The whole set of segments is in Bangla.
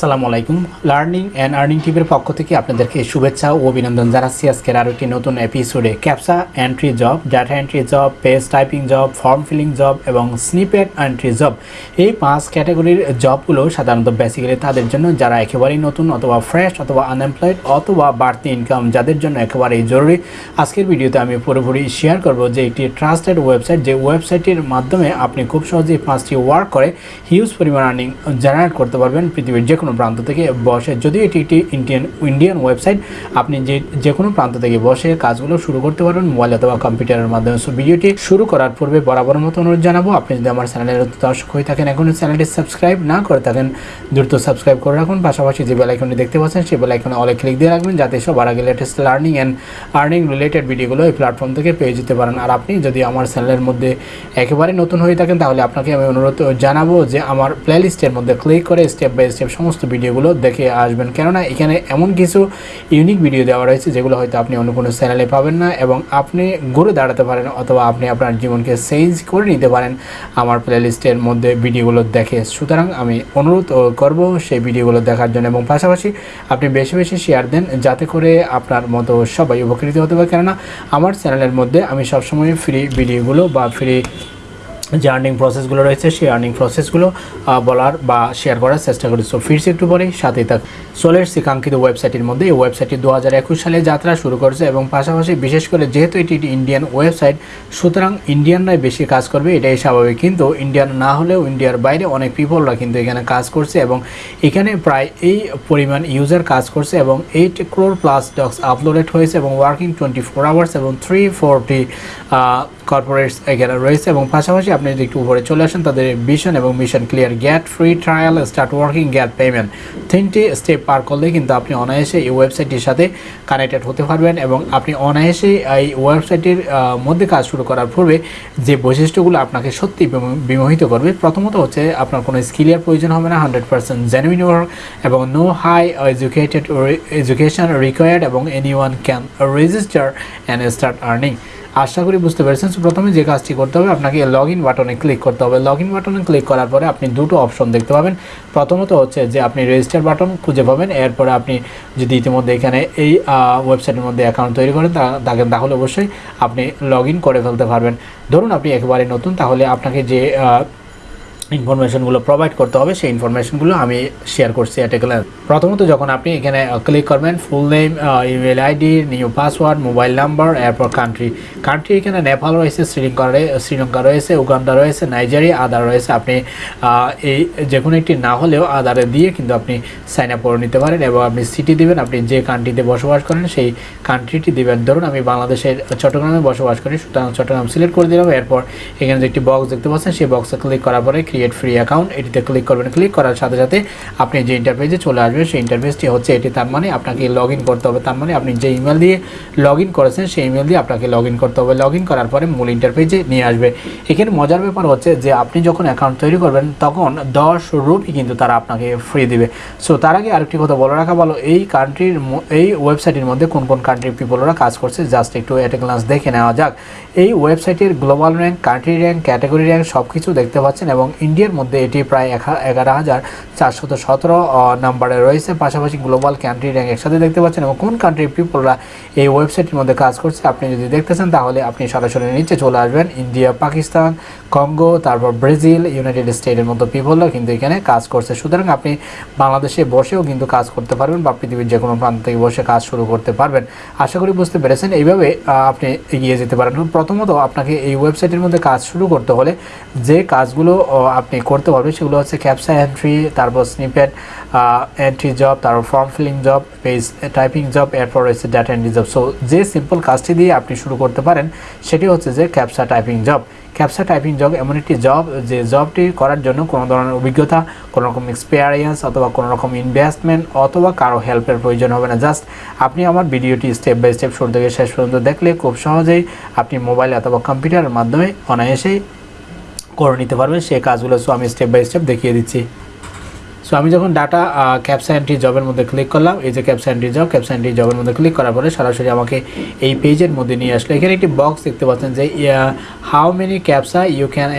আসসালামু আলাইকুম। লার্নিং অ্যান্ড আর্নিং টিভির পক্ষ থেকে আপনাদেরকে শুভেচ্ছা ও অভিনন্দন জানাচ্ছি আজকের আরও একটি নতুন এপিসোডে captcha entry job data entry job page typing job form filling job এবং স্নিপেট এন্ট্রি জব এই পাঁচ ক্যাটাগরির জবগুলো সাধারণত বেসিক্যালি তাদের জন্য যারা একেবারেই নতুন অথবা ফ্রেশ অথবা আনএমপ্লয়েড অথবা বাড়তি ইনকাম যাদের জন্য একেবারেই জরুরি, আজকের ভিডিওতে আমি পুরোপুরি শেয়ার করব যে একটি ট্রাস্টেড ওয়েবসাইট যে ওয়েবসাইটের মাধ্যমে আপনি খুব সহজেই পাঁচটি ওয়ার্ক করে হিউজ পরিমাণ আর্নিং জেনারেট করতে পারবেন পৃথিবীর যে কোনো প্রান্ত থেকে বসে, যদিও এটি একটি ইন্ডিয়ান ইন্ডিয়ান ওয়েবসাইট আপনি যে যে কোনো প্রান্ত থেকে বসে কাজগুলো শুরু করতে পারবেন মোবাইল অথবা কম্পিউটারের মাধ্যমে। সো ভিডিওটি শুরু করার পূর্বে বরাবর মতো অনুরোধ জানাব, আপনি যদি আমার চ্যানেলের দর্শক হয়ে থাকেন এখনও চ্যানেলটি সাবস্ক্রাইব না করে থাকেন, দ্রুত সাবস্ক্রাইব করে রাখুন। পাশাপাশি যে বেলাইকনটি দেখতে পাচ্ছেন, সেই বেলাইকনে অলে ক্লিক দিয়ে রাখবেন, যাতে সবার আগে latest learning and earning related ভিডিওগুলো এই প্ল্যাটফর্ম থেকে পেয়ে যেতে পারেন। আর আপনি যদি আমার চ্যানেলের মধ্যে একেবারে নতুন হয়ে থাকেন, তাহলে আপনাকে আমি অনুরোধ জানাব যে, আমার প্লেলিস্টের মধ্যে ক্লিক করে স্টেপ বাই স্টেপ সমস্ত ভিডিওগুলো দেখে আসবেন। কেননা এখানে এমন কিছু ইউনিক ভিডিও দেওয়া রয়েছে যেগুলো হয়তো আপনি অন্য কোনো চ্যানেলে পাবেন না এবং আপনি ঘুরে দাঁড়াতে পারেন অথবা আপনি আপনার জীবনকে চেঞ্জ করে নিতে পারেন আমার প্লেলিস্টের মধ্যে ভিডিওগুলো দেখে। সুতরাং আমি অনুরোধ করব সেই ভিডিওগুলো দেখার জন্য এবং পাশাপাশি আপনি বেশি বেশি শেয়ার দেন যাতে করে আপনার মতো সবাই উপকৃত হতে পারে। কেননা আমার চ্যানেলের মধ্যে আমি সবসময় ফ্রি ভিডিওগুলো বা ফ্রি যে আর্নিং প্রসেসগুলো রয়েছে, সেই আর্নিং প্রসেসগুলো বলার বা শেয়ার করার চেষ্টা করি। সো ফিরছি একটু পরেই সাথেই থাক। সোলের কাঙ্ক্ষিত ওয়েবসাইটের মধ্যে। এই ওয়েবসাইটটি দু হাজার একুশ সালে যাত্রা শুরু করেছে এবং পাশাপাশি বিশেষ করে যেহেতু এটি একটি ইন্ডিয়ান ওয়েবসাইট সুতরাং ইন্ডিয়ানরাই বেশি কাজ করবে, এটাই স্বাভাবিক। কিন্তু ইন্ডিয়ান না হলেও ইন্ডিয়ার বাইরে অনেক পিপলরা কিন্তু এখানে কাজ করছে এবং এখানে প্রায় এই পরিমাণ ইউজার কাজ করছে এবং eight crore plus docs uploaded হয়েছে এবং ওয়ার্কিং টোয়েন্টি ফোর আওয়ার্স এবং থ্রি ফোরটি কর্পোরেটস এখানে রয়েছে এবং পাশাপাশি আপনি যদি একটু উপরে চলে আসেন তাদের ভিশন এবং mission clear get free trial start working get payment তিনটি স্টেপ পার করলে কিন্তু আপনি অনায়াসে এই ওয়েবসাইটটির সাথে কানেক্টেড হতে পারবেন এবং আপনি অনায়াসে এই ওয়েবসাইটের আহ, মধ্যে কাজ শুরু করার পূর্বে যে বৈশিষ্ট্যগুলো আপনাকে সত্যি বিমোহিত করবে প্রথমত হচ্ছে আপনার কোনো স্কিলের প্রয়োজন হবে না হান্ড্রেড পার্সেন্ট জেনুইন ওয়ার্ক এবং no high educated education required এবং anyone can register and start earning আশা করি বুঝতে পেরেছেন। সো প্রথমে যে কাজটি করতে হবে, আপনাকে লগ ইন বাটনে ক্লিক করতে হবে। লগ ইন বাটনে ক্লিক করার পরে আপনি দুটো অপশন দেখতে পাবেন। প্রথমত হচ্ছে যে আপনি রেজিস্টার বাটন খুঁজে পাবেন। এরপরে আপনি যদি ইতিমধ্যে এখানে এই ওয়েবসাইটের মধ্যে অ্যাকাউন্ট তৈরি করেন তাহলে অবশ্যই আপনি লগ করে ফেলতে পারবেন। ধরুন আপনি একেবারে নতুন, তাহলে আপনাকে যে ইনফরমেশনগুলো প্রোভাইড করতে হবে, সেই ইনফরমেশনগুলো আমি শেয়ার করছি গ্ল্যান্স প্রথমত যখন আপনি এখানে ক্লিক করবেন full name email ID new password mobile number এরপর কান্ট্রি কান্ট্রি এখানে নেপাল রয়েছে শ্রীলঙ্কা শ্রীলঙ্কা রয়েছে উগান্ডা রয়েছে নাইজেরিয়া আদার রয়েছে। আপনি এই যে কোনো একটি না হলেও আদারে দিয়ে কিন্তু আপনি সাইন আপ করে নিতে পারেন এবং আপনি সিটি দিবেন, আপনি যে কান্ট্রিতে বসবাস করেন, সেই কান্ট্রিটি দিবেন। ধরুন আমি বাংলাদেশের চট্টগ্রামে বসবাস করি, সুতরাং চট্টগ্রাম সিলেক্ট করে দিলাম, এরপর এখানে যে একটি বক্স দেখতে পাচ্ছেন, সেই বক্সে ক্লিক করার পরে ক্রিয়েট ফ্রি অ্যাকাউন্ট এটিতে ক্লিক করবেন। ক্লিক করার সাথে সাথে আপনি যে ইন্টারফেসে চলে আসবেন, সেই ইন্টারফেসটি হচ্ছে এটি। তার মানে আপনাকে লগ করতে হবে। তার মানে আপনি যে ইমেল দিয়ে লগ করেছেন, সেই ইমেল দিয়ে আপনাকে লগ করতে হবে। লগ করার পরে মূল ইন্টারফেসে নিয়ে আসবে। এখানে মজার ব্যাপার হচ্ছে যে আপনি যখন অ্যাকাউন্ট তৈরি করবেন, তখন দশ রুপি কিন্তু তারা আপনাকে ফ্রি দিবে। সো তার আগে আরেকটি কথা বলে রাখা ভালো, এই কান্ট্রির এই ওয়েবসাইটের মধ্যে কোন কোন কান্ট্রির পিপলরা কাজ করছে জাস্ট একটু এট গ্লান্স দেখে নেওয়া যাক। এই ওয়েবসাইটের global rank country rank category rank সব কিছু দেখতে পাচ্ছেন এবং ইন্ডিয়ার মধ্যে এটি প্রায় এগারো হাজার চারশত সতেরো নাম্বারে রয়েছে। পাশাপাশি গ্লোবাল কান্ট্রি র্যাঙ্ক একসাথে দেখতে পাচ্ছেন এবং কোন কান্ট্রির পিপলরা এই ওয়েবসাইটের মধ্যে কাজ করছে, আপনি যদি দেখতে চান তাহলে আপনি সরাসরি নিচে চলে আসবেন। ইন্ডিয়া, পাকিস্তান কঙ্গো তারপর ব্রাজিল ইউনাইটেড স্টেটের মতো পিপলরা কিন্তু এখানে কাজ করছে। সুতরাং আপনি বাংলাদেশে বসেও কিন্তু কাজ করতে পারবেন বা পৃথিবীর যে কোনো প্রান্ত থেকে বসে কাজ শুরু করতে পারবেন। আশা করি বুঝতে পেরেছেন। এইভাবে আপনি এগিয়ে যেতে পারেন। প্রথমত আপনাকে এই ওয়েবসাইটের মধ্যে কাজ শুরু করতে হলে যে কাজগুলো আপনি করতে পারবেন। সেগুলো হচ্ছে ক্যাপসা এন্ট্রি তারপর স্নিপেট এন্ট্রি জব তারপর form filling job page typing job এরপর রয়েছে ডাটা এন্ট্রি জব সো যে সিম্পল কাজটি দিয়ে আপনি শুরু করতে পারেন, সেটি হচ্ছে যে captcha typing job captcha typing job এমন একটি জব যে জবটি করার জন্য কোনো ধরনের অভিজ্ঞতা, কোনো রকম এক্সপিরিয়েন্স অথবা কোনো রকম ইনভেস্টমেন্ট অথবা কারও হেল্পের প্রয়োজন হবে না। জাস্ট আপনি আমার ভিডিওটি স্টেপ বাই স্টেপ শুরু থেকে শেষ পর্যন্ত দেখলে খুব সহজেই আপনি মোবাইল অথবা কম্পিউটারের মাধ্যমে অনায়াসেই করে নিতে পারবেন, সেই কাজগুলো সো আমি স্টেপ বাই স্টেপ দেখিয়ে দিচ্ছি। সো আমি যখন ডাটা ক্যাপসা এন্ট্রি জবের মধ্যে ক্লিক করলাম, এই যে captcha entry job captcha entry জবের মধ্যে ক্লিক করার পরে সরাসরি আমাকে এই পেজের মধ্যে নিয়ে আসলো। এখানে একটি বক্স দেখতে পাচ্ছেন যে how many captcha you can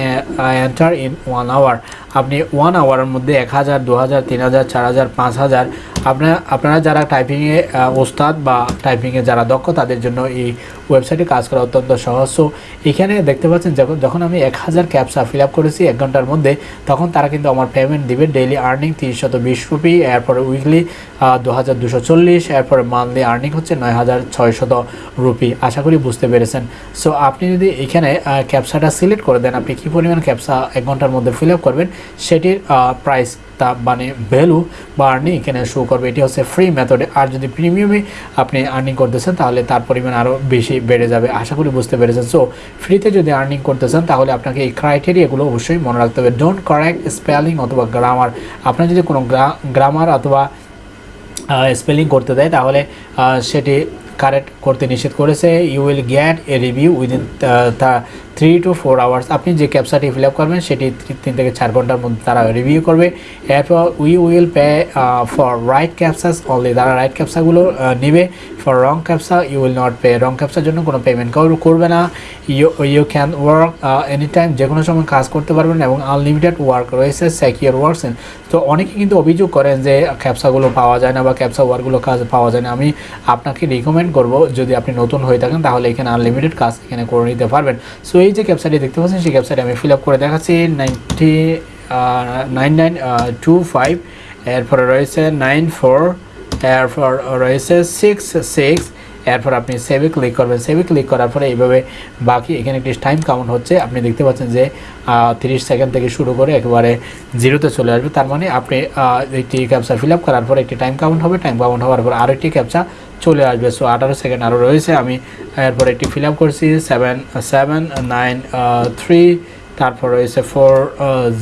enter in one hour আপনি ওয়ান আওয়ারের মধ্যে এক হাজার, দু হাজার, তিন হাজার, চার হাজার, পাঁচ হাজার আপনার আপনারা যারা টাইপিংয়ে ওস্তাদ বা টাইপিংয়ে যারা দক্ষ, তাদের জন্য এই ওয়েবসাইটে কাজ করা অত্যন্ত সহজ। সো এখানে দেখতে পাচ্ছেন, যখন যখন আমি এক হাজার ক্যাপসা ফিল আপ করেছি এক ঘণ্টার মধ্যে, তখন তারা কিন্তু আমার পেমেন্ট দিবে ডেইলি আর্নিং তিনশত বিশ রুপি এরপরে উইকলি দু হাজার দুশো চল্লিশ, এরপরে মান্থলি আর্নিং হচ্ছে নয় হাজার ছয়শত রুপি আশা করি বুঝতে পেরেছেন। সো আপনি যদি এখানে ক্যাপসাটা সিলেক্ট করে দেন, আপনি কী পরিমাণ ক্যাপসা এক ঘণ্টার মধ্যে ফিল আপ করবেন? সেটির প্রাইস তা মানে ভ্যালু বা আর্নিং এখানে শো করবে। এটি হচ্ছে ফ্রি মেথডে আর যদি প্রিমিয়ামে আপনি আর্নিং করতেছেন, তাহলে তার পরিমাণ আরও বেশি বেড়ে যাবে। আশা করি বুঝতে পেরেছেন। সো ফ্রিতে যদি আর্নিং করতেছেন, তাহলে আপনাকে এই ক্রাইটেরিয়াগুলো অবশ্যই মনে রাখতে হবে। ডোন্ট কারেক্ট স্পেলিং অথবা গ্রামার আপনার যদি কোনো গ্রামার অথবা স্পেলিং করতে দেয়, তাহলে সেটি কারেক্ট করতে নিষেধ করেছে you will get a review within three to four hours আপনি যে ক্যাপসাটি ফিল আপ করবেন, সেটি তিন থেকে চার ঘণ্টার মধ্যে তারা রিভিউ করবে। এরপর we will pay for right captchas only তারা রাইট ক্যাপসাগুলো নেবে for wrong captcha you will not pay wrong capture জন্য কোনো পেমেন্ট করবে না। You you can work any time যে কোনো সময় কাজ করতে পারবেন এবং আনলিমিটেড ওয়ার্ক রয়েছে সেকিওর ওয়ার্কস তো অনেকে কিন্তু অভিযোগ করেন যে ক্যাপসাগুলো পাওয়া যায় না বা ক্যাপসা ওয়ার্কগুলো কাজ, পাওয়া যায় না। আমি আপনাকে রিকমেন্ড করব যদি আপনি নতুন হয়ে থাকেন, তাহলে এখানে আনলিমিটেড কাজ এখানে করে নিতে পারবেন। সো এই যে ক্যাপসাইটে দেখতে পাচ্ছেন, সেই ক্যাপসাইটে আমি ফিল আপ করে দেখাচ্ছি ninety nine nine two five এরপরে রয়েছে নাইন ফোর এরপর রয়েছে সিক্স সিক্স এরপর আপনি সেভে ক্লিক করবেন। সেভে ক্লিক করার পরে এইভাবে বাকি এখানে একটি টাইম কাউন্ট হচ্ছে, আপনি দেখতে পাচ্ছেন যে তিরিশ সেকেন্ড থেকে শুরু করে একেবারে জিরোতে চলে আসবে। তার মানে আপনি একটি ক্যাপচা ফিল আপ করার পর একটি টাইম কাউন্ট হবে টাইম কাউন্ট হওয়ার পর আরেকটি ক্যাপচা চলে আসবে। সো আঠারো সেকেন্ড আরও রয়েছে। আমি এরপর একটি ফিল আপ করছি সেভেন সেভেন নাইন থ্রি তারপর রয়েছে ফোর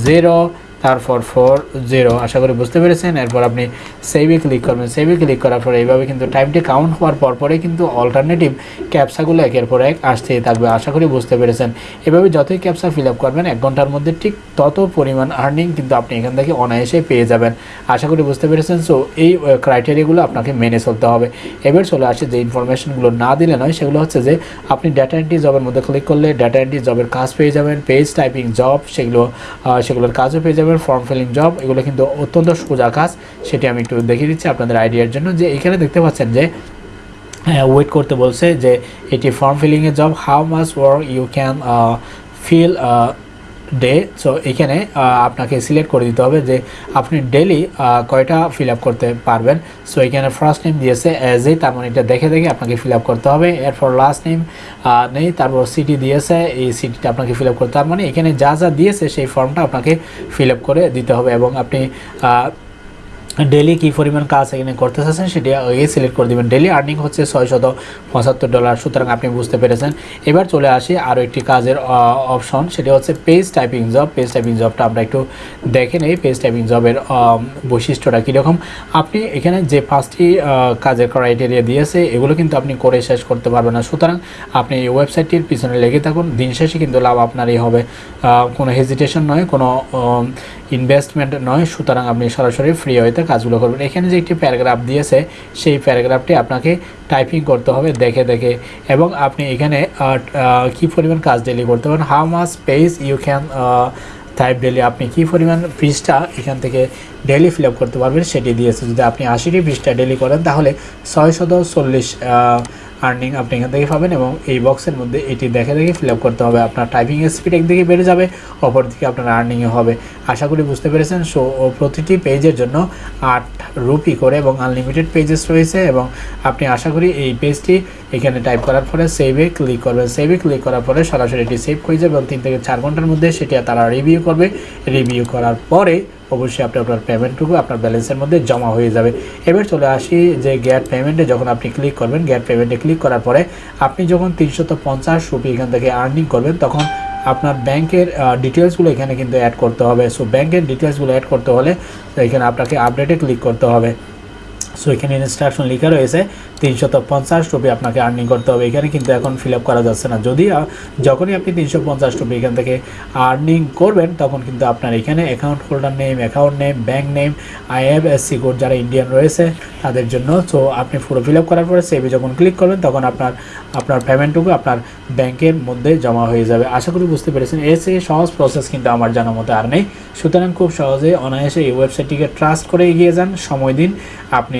জিরো তারপর ফোর জিরো আশা করি বুঝতে পেরেছেন। এরপর আপনি সেভে ক্লিক করবেন। সেভে ক্লিক করার পর এইভাবে কিন্তু টাইমটি কাউন্ট হওয়ার পর পরে কিন্তু অল্টারনেটিভ ক্যাপসাগুলো একের পর এক আসতেই থাকবে। আশা করি বুঝতে পেরেছেন। এভাবে যতই ক্যাপসা ফিল আপ করবেন, এক ঘণ্টার মধ্যে ঠিক তত পরিমাণ আর্নিং কিন্তু আপনি এখান থেকে অনায়াসে পেয়ে যাবেন। আশা করি বুঝতে পেরেছেন। সো এই ক্রাইটেরিয়াগুলো আপনাকে মেনে চলতে হবে। এবার চলে আসে যে ইনফরমেশনগুলো না দিলে নয়, সেগুলো হচ্ছে যে আপনি ডাটা এন্ট্রি জবের মধ্যে ক্লিক করলে ডাটা এন্ট্রি জবের কাজ পেয়ে যাবেন। পেজ টাইপিং জব সেগুলো সেগুলোর কাজও পেয়ে যাবেন। যাবেন ফর্ম ফিলিং জব এগুলো কিন্তু অত্যন্ত সোজা কাজ সেটি আমি একটু দেখিয়ে দিচ্ছি আপনাদের আইডিয়ার জন্য। যে এখানে দেখতে পাচ্ছেন যে ওয়েট করতে বলছে যে, এটি form ফিলিংয়ের job how much work you can fill day so এখানে আপনাকে সিলেক্ট করে দিতে হবে যে আপনি ডেলি কয়টা ফিল করতে পারবেন। সো এখানে ফার্স্ট নেম দিয়েছে অ্যাজ এ, তার মানে এটা দেখে দেখে আপনাকে ফিল করতে হবে। এরপর লাস্ট নেম নেই, তারপর সিটি দিয়েছে, এই সিটিটা আপনাকে ফিল করতে তার মানে এখানে যা যা দিয়েছে, সেই ফর্মটা আপনাকে ফিল করে দিতে হবে এবং আপনি ডেলি কী পরিমাণ কাজ এখানে করতে চাচ্ছেন সেটি আগে সিলেক্ট করে দেবেন। ডেলি আর্নিং হচ্ছে ছয়শত পঁচাত্তর ডলার সুতরাং আপনি বুঝতে পেরেছেন। এবার চলে আসি আরও একটি কাজের অপশন সেটি হচ্ছে page typing job page typing জবটা আমরা একটু দেখে নেই। পেজ টাইপিং জবের বৈশিষ্ট্যটা কীরকম? আপনি এখানে যে পাঁচটি কাজের ক্রাইটেরিয়া দিয়েছে, এগুলো কিন্তু আপনি করে শেষ করতে পারবেন না। সুতরাং আপনি এই ওয়েবসাইটটির পিছনে লেগে থাকুন। দিন শেষে কিন্তু লাভ আপনারই হবে। কোনো হেজিটেশন নয়, কোনো ইনভেস্টমেন্ট নয়। সুতরাং আপনি সরাসরি ফ্রি হইতে কাজগুলো করবেন। এখানে যে একটি প্যারাগ্রাফ দিয়েছে, সেই প্যারাগ্রাফটি আপনাকে টাইপিং করতে হবে দেখে দেখে। এবং আপনি এখানে কি পরিমাণ কাজ ডেলি করতে পারেন how much page you can type daily আপনি কি পরিমাণ পৃষ্ঠা এখান থেকে ডেলি ফিল করতে পারবেন, সেটি দিয়েছে। যদি আপনি আশিটি পৃষ্ঠা ডেলি করেন, তাহলে ছয় শত চল্লিশ আর্নিং আপনি এখান থেকে পাবেন এবং এই বক্সের মধ্যে এটি দেখে দেখে ফিল করতে হবে। আপনার টাইপিং স্পিড একদিকে বেড়ে যাবে, অপরদিকে আপনার আর্নিংও হবে। আশা করি বুঝতে পেরেছেন। সো প্রতিটি পেজের জন্য আট রুপি করে এবং আনলিমিটেড পেজেস রয়েছে এবং আপনি আশা করি এই পেজটি এখানে টাইপ করার পরে সেভে ক্লিক করবেন। সেভে ক্লিক করার পরে সরাসরি এটি সেভ হয়ে যাবে এবং তিন থেকে চার ঘণ্টার মধ্যে সেটি তারা রিভিউ করবে। রিভিউ করার পরে অবশ্যই আপনি আপনার পেমেন্টটুকু আপনার ব্যালেন্সের মধ্যে জমা হয়ে যাবে। এবার চলে আসি যে গ্যাট পেমেন্টে যখন আপনি ক্লিক করবেন গ্যাট পেমেন্টে ক্লিক করার পরে আপনি যখন তিনশত পঞ্চাশ রুপি এখান থেকে আর্নিং করবেন, তখন আপনার ব্যাংকের ডিটেলসগুলো এখানে কিন্তু অ্যাড করতে হবে। সো ব্যাংকের ডিটেলসগুলো অ্যাড করতে হলে এখানে আপনাকে আপডেটে ক্লিক করতে হবে। সো এখানে ইনস্ট্রাকশন লেখা রয়েছে, তিনশত পঞ্চাশ রুপি আপনাকে আর্নিং করতে হবে এখানে, কিন্তু এখন ফিল করা যাচ্ছে না। যদি যখনই আপনি তিনশো পঞ্চাশ রুপি এখান থেকে আর্নিং করবেন, তখন কিন্তু আপনার এখানে account holder name account name bank name IFSC code যারা ইন্ডিয়ান রয়েছে, তাদের জন্য। সো আপনি পুরো ফিল করার পরে সেভে যখন ক্লিক করবেন, তখন আপনার আপনার পেমেন্টটুকু আপনার ব্যাংকের মধ্যে জমা হয়ে যাবে। আশা করি বুঝতে পেরেছেন। এর চেয়ে সহজ প্রসেস কিন্তু আমার জানা মতো আর নেই। সুতরাং খুব সহজে অনায়াসে এই ওয়েবসাইটটিকে ট্রাস্ট করে এগিয়ে যান। সময় দিন, আপনি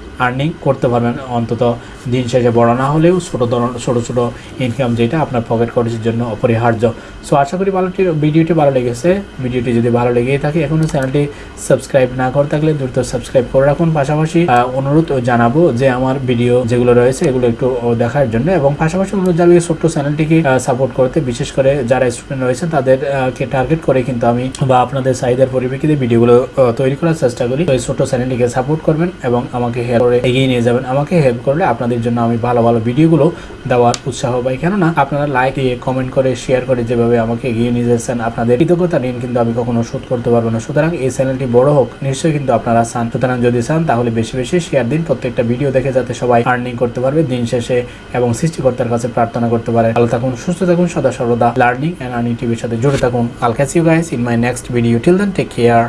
আর্নিং করতে পারবেন। অন্তত দিন শেষে বড় না হলেও ছোটো ধরনের ছোটো ছোটো ইনকাম যেটা আপনার পকেট খরচের জন্য অপরিহার্য। সো আশা করি ভালোটি ভিডিওটি ভালো লেগেছে। ভিডিওটি যদি ভালো লেগেই থাকে এখনও চ্যানেলটি সাবস্ক্রাইব না করে থাকলে দ্রুত সাবস্ক্রাইব করে রাখুন। পাশাপাশি অনুরোধ জানাব যে আমার ভিডিও যেগুলো রয়েছে, এগুলো একটু দেখার জন্য এবং পাশাপাশি অনুরোধ এই ছোট্ট চ্যানেলটিকে সাপোর্ট করতে। বিশেষ করে যারা স্টুডেন্ট রয়েছেন তাদেরকে টার্গেট করে কিন্তু আমি বা আপনাদের চাহিদার পরিপ্রেক্ষিতে ভিডিওগুলো তৈরি করার চেষ্টা করি। তো এই ছোট্ট চ্যানেলটিকে সাপোর্ট করবেন এবং আমাকে হেল্প করে এগিয়ে নিয়ে যাবেন। আমাকে হেল্প করলে আপনাদের জন্য আমি ভালো ভালো ভিডিওগুলো দেওয়ার উৎসাহ পাই। কেননা আপনারা লাইক দিয়ে কমেন্ট করে শেয়ার করে যেভাবে আমাকে এগিয়ে নিয়ে যাচ্ছেন, আপনাদের কৃতজ্ঞতা ঋণ কিন্তু আমি কখনো শোধ করতে পারব না। সুতরাং এই চ্যানেলটি বড় হোক, নিশ্চয়ই কিন্তু আপনারা চান। সুতরাং যদি চান, তাহলে বেশি বেশি শেয়ার দিন, প্রত্যেকটা ভিডিও দেখে যাতে সবাই আর্নিং করতে পারবে দিন শেষে এবং সৃষ্টিকর্তার কাছে প্রার্থনা করতে পারে। ভালো থাকুন, সুস্থ থাকুন, সদা সর্বদা লার্নিং অ্যান্ড আর্নিং টিভির সাথে জুড়ে থাকুন। I'll catch guys in my next video till then take care